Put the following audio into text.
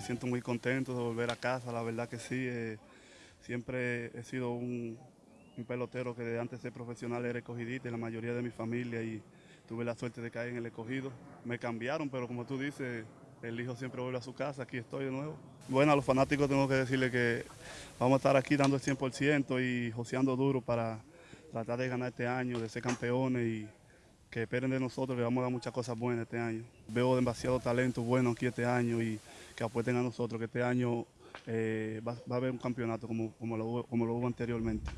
me siento muy contento de volver a casa, la verdad que sí. eh, siempre he sido un, pelotero que de antes de ser profesional era escogidista y la mayoría de mi familia y tuve la suerte de caer en el escogido. Me cambiaron, pero como tú dices, el hijo siempre vuelve a su casa, aquí estoy de nuevo. Bueno, a los fanáticos tengo que decirle que vamos a estar aquí dando el 100% y joseando duro para tratar de ganar este año, de ser campeones y que esperen de nosotros, le vamos a dar muchas cosas buenas este año. Veo demasiado talento bueno aquí este año y que apuesten a nosotros, que este año eh, va, a haber un campeonato como, como lo hubo anteriormente.